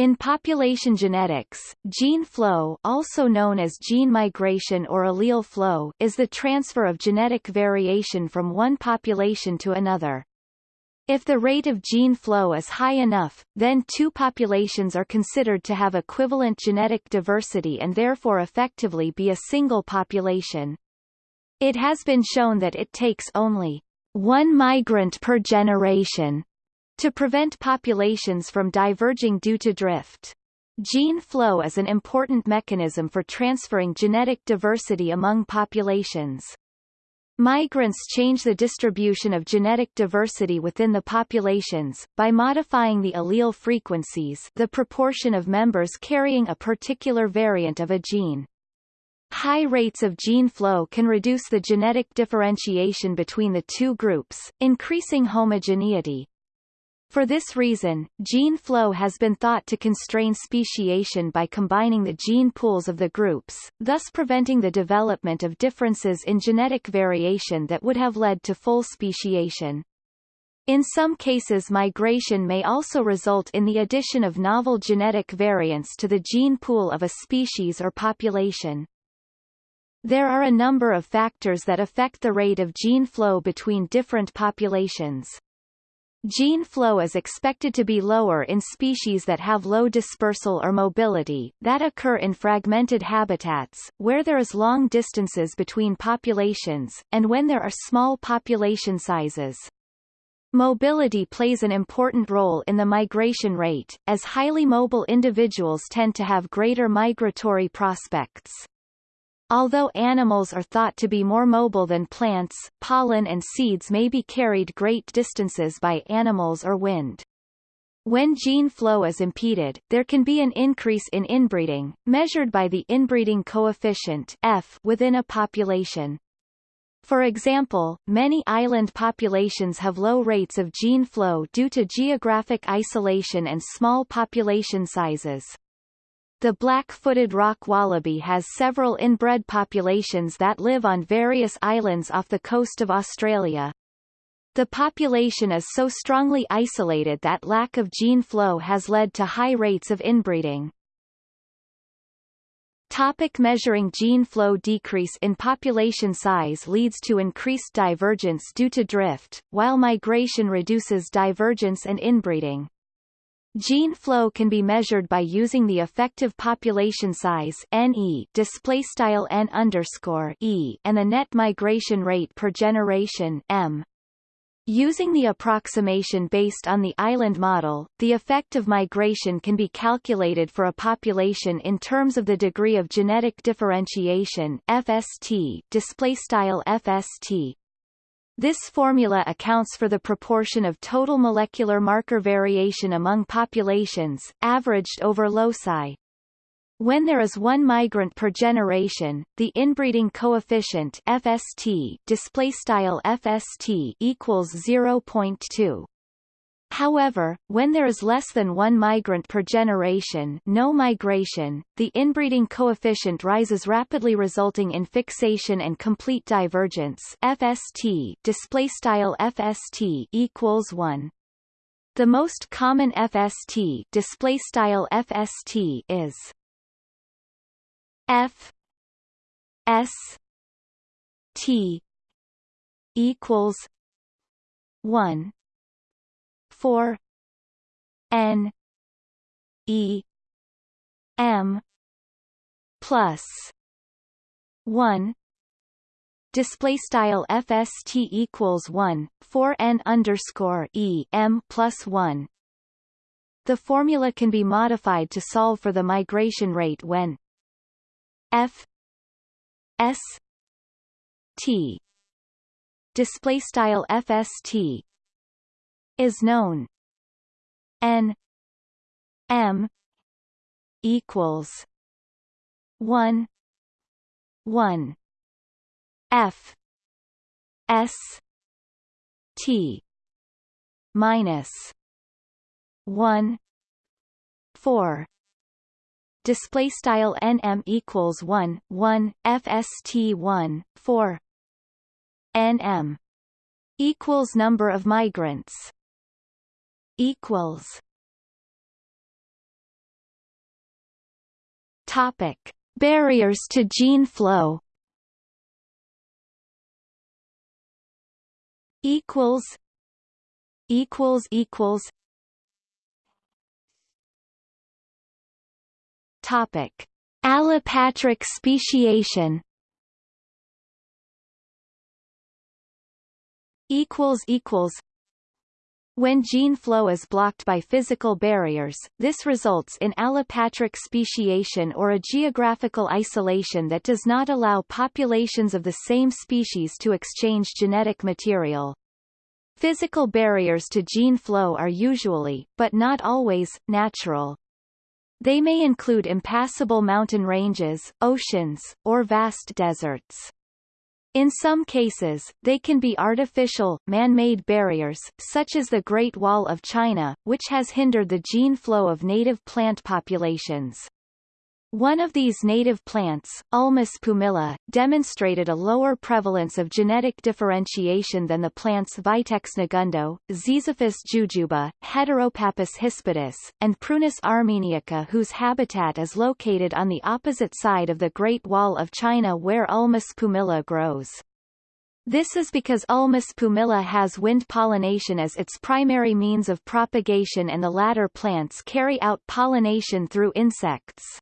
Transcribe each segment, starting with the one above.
In population genetics, gene flow also known as gene migration or allele flow is the transfer of genetic variation from one population to another. If the rate of gene flow is high enough, then two populations are considered to have equivalent genetic diversity and therefore effectively be a single population. It has been shown that it takes only one migrant per generation to prevent populations from diverging due to drift. Gene flow is an important mechanism for transferring genetic diversity among populations. Migrants change the distribution of genetic diversity within the populations, by modifying the allele frequencies the proportion of members carrying a particular variant of a gene. High rates of gene flow can reduce the genetic differentiation between the two groups, increasing homogeneity. For this reason, gene flow has been thought to constrain speciation by combining the gene pools of the groups, thus preventing the development of differences in genetic variation that would have led to full speciation. In some cases migration may also result in the addition of novel genetic variants to the gene pool of a species or population. There are a number of factors that affect the rate of gene flow between different populations. Gene flow is expected to be lower in species that have low dispersal or mobility, that occur in fragmented habitats, where there is long distances between populations, and when there are small population sizes. Mobility plays an important role in the migration rate, as highly mobile individuals tend to have greater migratory prospects. Although animals are thought to be more mobile than plants, pollen and seeds may be carried great distances by animals or wind. When gene flow is impeded, there can be an increase in inbreeding, measured by the inbreeding coefficient F within a population. For example, many island populations have low rates of gene flow due to geographic isolation and small population sizes. The black-footed rock wallaby has several inbred populations that live on various islands off the coast of Australia. The population is so strongly isolated that lack of gene flow has led to high rates of inbreeding. Topic measuring gene flow decrease in population size leads to increased divergence due to drift, while migration reduces divergence and inbreeding. Gene flow can be measured by using the effective population size NE display style N underscore E and the net migration rate per generation M. Using the approximation based on the island model, the effect of migration can be calculated for a population in terms of the degree of genetic differentiation FST display style FST this formula accounts for the proportion of total molecular marker variation among populations, averaged over loci. When there is one migrant per generation, the inbreeding coefficient FST display style FST equals 0.2. However, when there is less than one migrant per generation no migration, the inbreeding coefficient rises rapidly resulting in fixation and complete divergence FST display style FST equals 1. The most common FST display style FST is F S T equals 1 4 n e m plus 1 display style fst equals 1 4 n underscore e m plus 1 the formula can be modified to solve for the migration rate when f s t. Display style fst is known. N m equals 1 1 f s t minus 1 4 display style nm equals 1 1 fst 1 4 nm equals number of migrants equals Topic: Barriers to gene flow. Equals. Equals equals. Topic: Allopatric speciation. Equals equals. When gene flow is blocked by physical barriers, this results in allopatric speciation or a geographical isolation that does not allow populations of the same species to exchange genetic material. Physical barriers to gene flow are usually, but not always, natural. They may include impassable mountain ranges, oceans, or vast deserts. In some cases, they can be artificial, man-made barriers, such as the Great Wall of China, which has hindered the gene flow of native plant populations. One of these native plants, Ulmus pumila, demonstrated a lower prevalence of genetic differentiation than the plants Vitex negundo, Ziziphus jujuba, Heteropappus hispidus, and Prunus armeniaca whose habitat is located on the opposite side of the Great Wall of China where Ulmus pumila grows. This is because Ulmus pumila has wind pollination as its primary means of propagation and the latter plants carry out pollination through insects.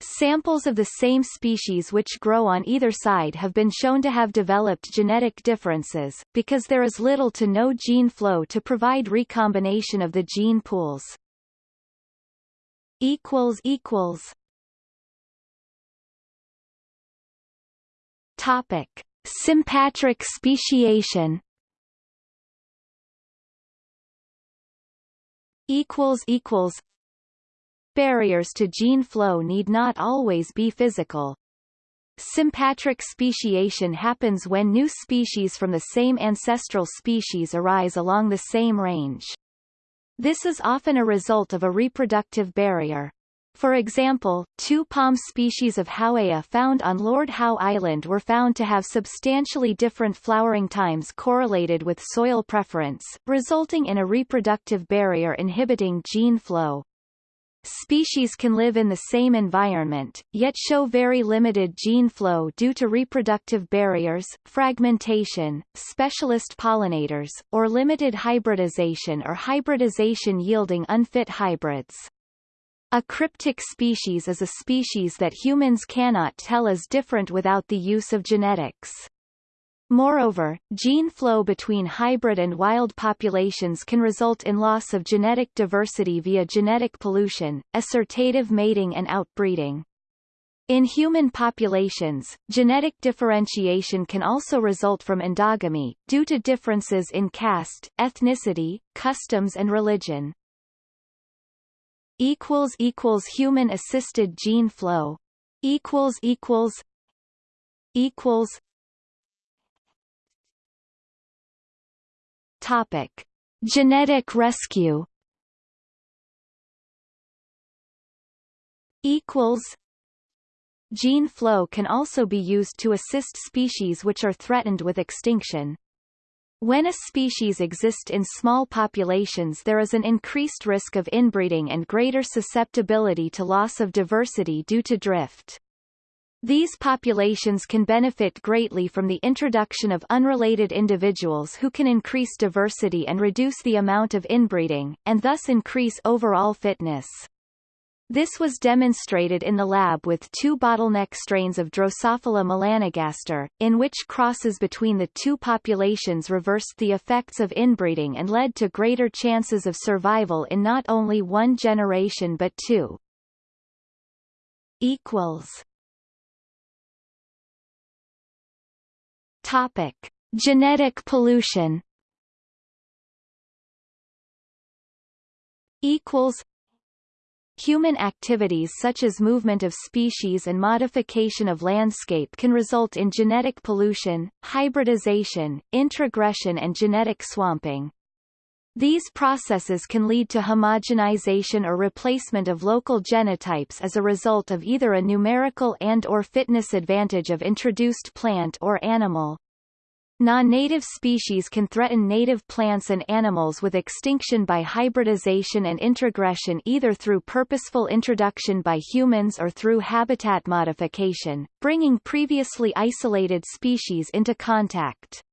Samples of the same species which grow on either side have been shown to have developed genetic differences, because there is little to no gene flow to provide recombination of the gene pools. Topic. Sympatric speciation equals equals Barriers to gene flow need not always be physical. Sympatric speciation happens when new species from the same ancestral species arise along the same range. This is often a result of a reproductive barrier. For example, two palm species of Howea found on Lord Howe Island were found to have substantially different flowering times correlated with soil preference, resulting in a reproductive barrier inhibiting gene flow. Species can live in the same environment, yet show very limited gene flow due to reproductive barriers, fragmentation, specialist pollinators, or limited hybridization or hybridization yielding unfit hybrids. A cryptic species is a species that humans cannot tell is different without the use of genetics. Moreover, gene flow between hybrid and wild populations can result in loss of genetic diversity via genetic pollution, assortative mating and outbreeding. In human populations, genetic differentiation can also result from endogamy, due to differences in caste, ethnicity, customs and religion. Human-assisted gene flow equals equals equals Topic: Genetic rescue. Equals. Gene flow can also be used to assist species which are threatened with extinction. When a species exists in small populations there is an increased risk of inbreeding and greater susceptibility to loss of diversity due to drift. These populations can benefit greatly from the introduction of unrelated individuals who can increase diversity and reduce the amount of inbreeding, and thus increase overall fitness. This was demonstrated in the lab with two bottleneck strains of Drosophila melanogaster, in which crosses between the two populations reversed the effects of inbreeding and led to greater chances of survival in not only one generation but two. Equals Topic: Genetic pollution. Equals. Human activities such as movement of species and modification of landscape can result in genetic pollution, hybridization, introgression and genetic swamping. These processes can lead to homogenization or replacement of local genotypes as a result of either a numerical and or fitness advantage of introduced plant or animal. Non-native species can threaten native plants and animals with extinction by hybridization and introgression either through purposeful introduction by humans or through habitat modification, bringing previously isolated species into contact.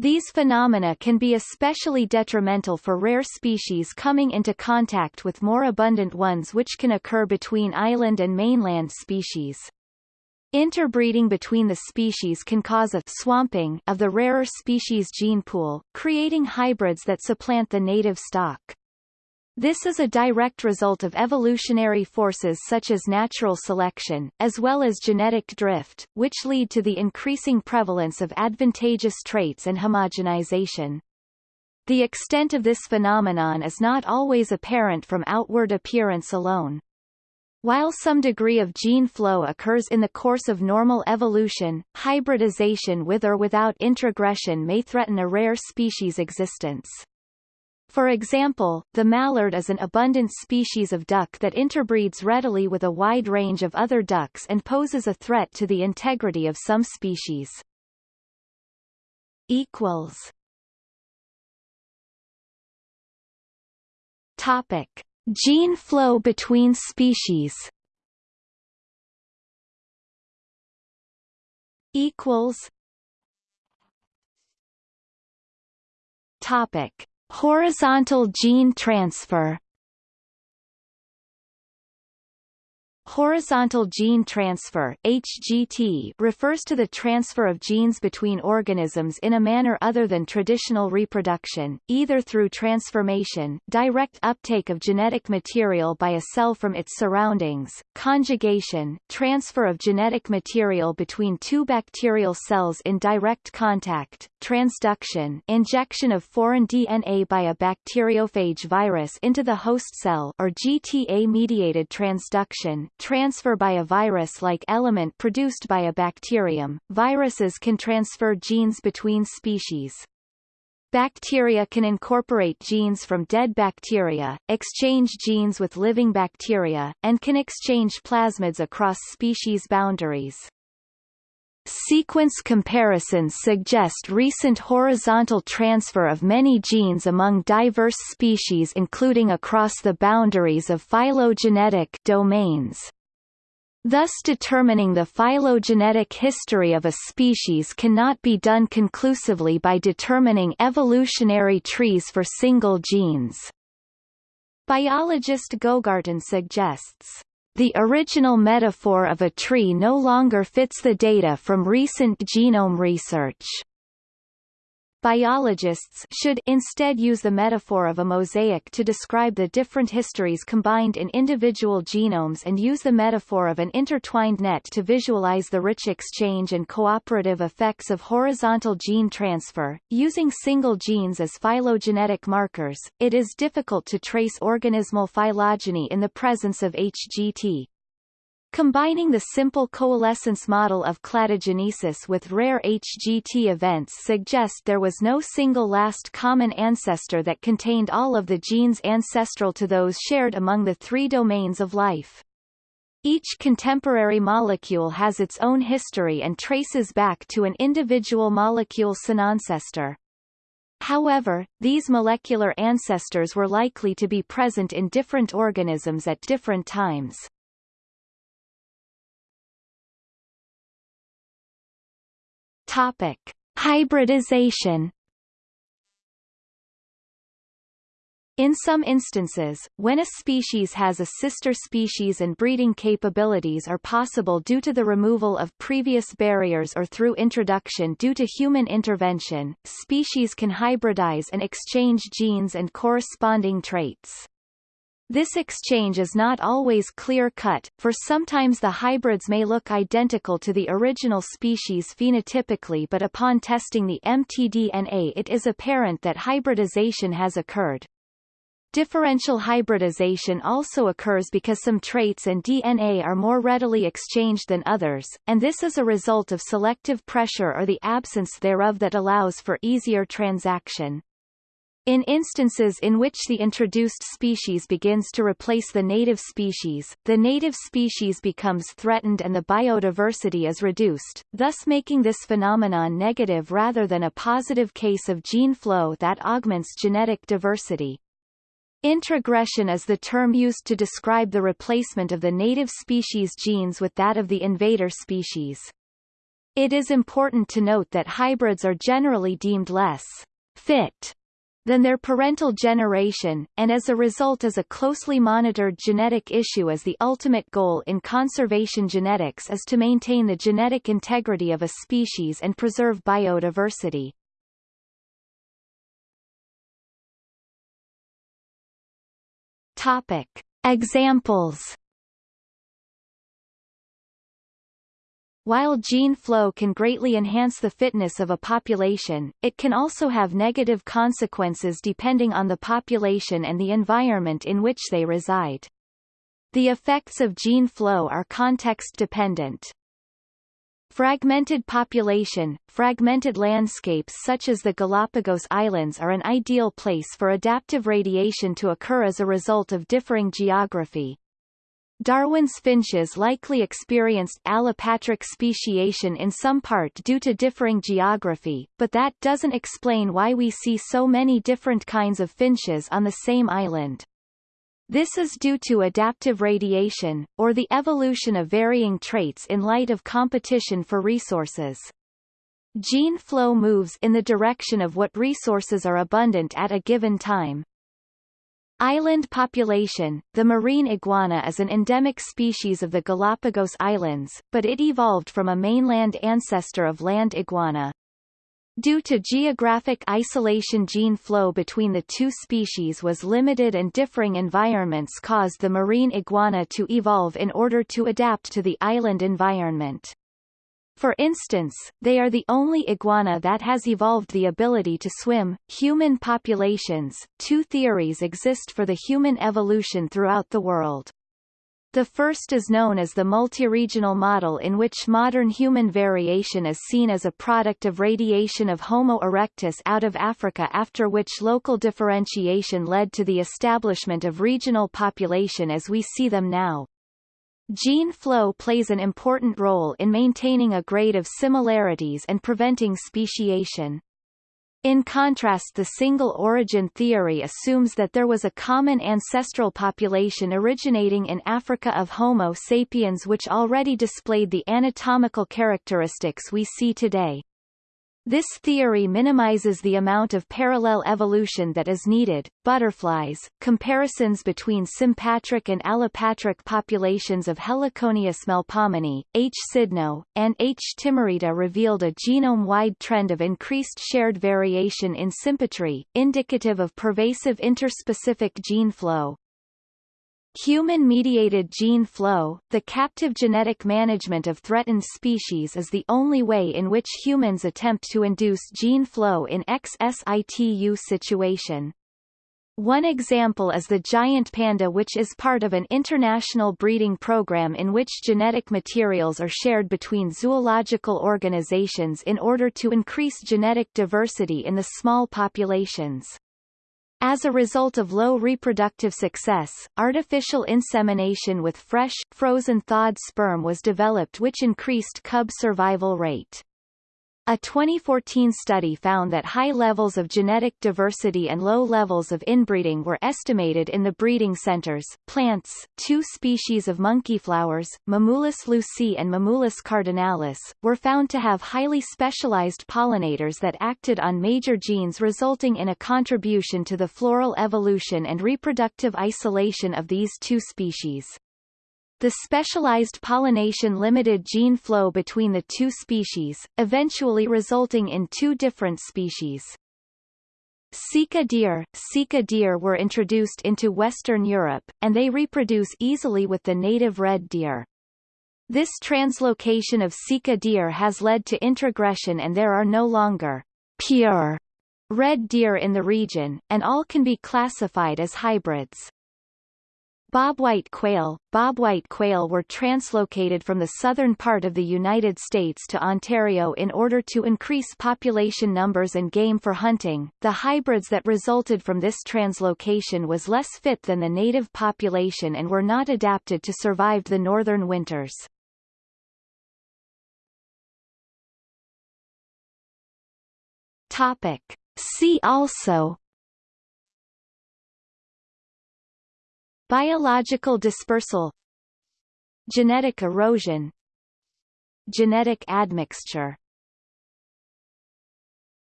These phenomena can be especially detrimental for rare species coming into contact with more abundant ones which can occur between island and mainland species. Interbreeding between the species can cause a swamping of the rarer species gene pool, creating hybrids that supplant the native stock. This is a direct result of evolutionary forces such as natural selection, as well as genetic drift, which lead to the increasing prevalence of advantageous traits and homogenization. The extent of this phenomenon is not always apparent from outward appearance alone. While some degree of gene flow occurs in the course of normal evolution, hybridization with or without introgression may threaten a rare species' existence. For example, the mallard is an abundant species of duck that interbreeds readily with a wide range of other ducks and poses a threat to the integrity of some species. Equals. Topic. Gene flow between species equals Topic Horizontal gene transfer Horizontal gene transfer HGT refers to the transfer of genes between organisms in a manner other than traditional reproduction, either through transformation direct uptake of genetic material by a cell from its surroundings, conjugation transfer of genetic material between two bacterial cells in direct contact, transduction injection of foreign DNA by a bacteriophage virus into the host cell or GTA-mediated transduction transfer by a virus-like element produced by a bacterium. Viruses can transfer genes between species. Bacteria can incorporate genes from dead bacteria, exchange genes with living bacteria, and can exchange plasmids across species boundaries. Sequence comparisons suggest recent horizontal transfer of many genes among diverse species including across the boundaries of phylogenetic domains. Thus determining the phylogenetic history of a species cannot be done conclusively by determining evolutionary trees for single genes. Biologist Gogarten suggests the original metaphor of a tree no longer fits the data from recent genome research. Biologists should instead use the metaphor of a mosaic to describe the different histories combined in individual genomes and use the metaphor of an intertwined net to visualize the rich exchange and cooperative effects of horizontal gene transfer. Using single genes as phylogenetic markers, it is difficult to trace organismal phylogeny in the presence of HGT. Combining the simple coalescence model of cladogenesis with rare HGT events suggest there was no single last common ancestor that contained all of the genes ancestral to those shared among the three domains of life. Each contemporary molecule has its own history and traces back to an individual molecule cenancestor. However, these molecular ancestors were likely to be present in different organisms at different times. Topic: Hybridization. In some instances, when a species has a sister species and breeding capabilities are possible due to the removal of previous barriers or through introduction due to human intervention, species can hybridize and exchange genes and corresponding traits. This exchange is not always clear-cut, for sometimes the hybrids may look identical to the original species phenotypically but upon testing the mtDNA it is apparent that hybridization has occurred. Differential hybridization also occurs because some traits and DNA are more readily exchanged than others, and this is a result of selective pressure or the absence thereof that allows for easier transaction. In instances in which the introduced species begins to replace the native species, the native species becomes threatened and the biodiversity is reduced, thus making this phenomenon negative rather than a positive case of gene flow that augments genetic diversity. Introgression is the term used to describe the replacement of the native species genes with that of the invader species. It is important to note that hybrids are generally deemed less fit than their parental generation, and as a result is a closely monitored genetic issue as the ultimate goal in conservation genetics is to maintain the genetic integrity of a species and preserve biodiversity. Topic. Examples While gene flow can greatly enhance the fitness of a population, it can also have negative consequences depending on the population and the environment in which they reside. The effects of gene flow are context-dependent. Fragmented population, fragmented landscapes such as the Galapagos Islands are an ideal place for adaptive radiation to occur as a result of differing geography. Darwin's finches likely experienced allopatric speciation in some part due to differing geography, but that doesn't explain why we see so many different kinds of finches on the same island. This is due to adaptive radiation, or the evolution of varying traits in light of competition for resources. Gene flow moves in the direction of what resources are abundant at a given time. Island population The marine iguana is an endemic species of the Galapagos Islands, but it evolved from a mainland ancestor of land iguana. Due to geographic isolation gene flow between the two species was limited and differing environments caused the marine iguana to evolve in order to adapt to the island environment. For instance, they are the only iguana that has evolved the ability to swim. Human populations Two theories exist for the human evolution throughout the world. The first is known as the multiregional model in which modern human variation is seen as a product of radiation of Homo erectus out of Africa after which local differentiation led to the establishment of regional population as we see them now. Gene flow plays an important role in maintaining a grade of similarities and preventing speciation. In contrast the single origin theory assumes that there was a common ancestral population originating in Africa of Homo sapiens which already displayed the anatomical characteristics we see today. This theory minimizes the amount of parallel evolution that is needed. Butterflies, comparisons between sympatric and allopatric populations of Heliconius melpomene, H. cydno, and H. timareta revealed a genome-wide trend of increased shared variation in sympatry, indicative of pervasive interspecific gene flow. Human-mediated gene flow, the captive genetic management of threatened species is the only way in which humans attempt to induce gene flow in ex situ situation. One example is the giant panda which is part of an international breeding program in which genetic materials are shared between zoological organizations in order to increase genetic diversity in the small populations. As a result of low reproductive success, artificial insemination with fresh, frozen thawed sperm was developed which increased cub survival rate. A 2014 study found that high levels of genetic diversity and low levels of inbreeding were estimated in the breeding centers. Plants, two species of monkeyflowers, Mimulus lewisii and Mimulus cardinalis, were found to have highly specialized pollinators that acted on major genes resulting in a contribution to the floral evolution and reproductive isolation of these two species. The specialized pollination limited gene flow between the two species, eventually resulting in two different species. Sika deer, Sika deer were introduced into Western Europe, and they reproduce easily with the native red deer. This translocation of Sika deer has led to introgression and there are no longer pure red deer in the region, and all can be classified as hybrids. Bobwhite quail Bobwhite quail were translocated from the southern part of the United States to Ontario in order to increase population numbers and game for hunting. The hybrids that resulted from this translocation was less fit than the native population and were not adapted to survive the northern winters. Topic. See also Biological dispersal. Genetic erosion. Genetic admixture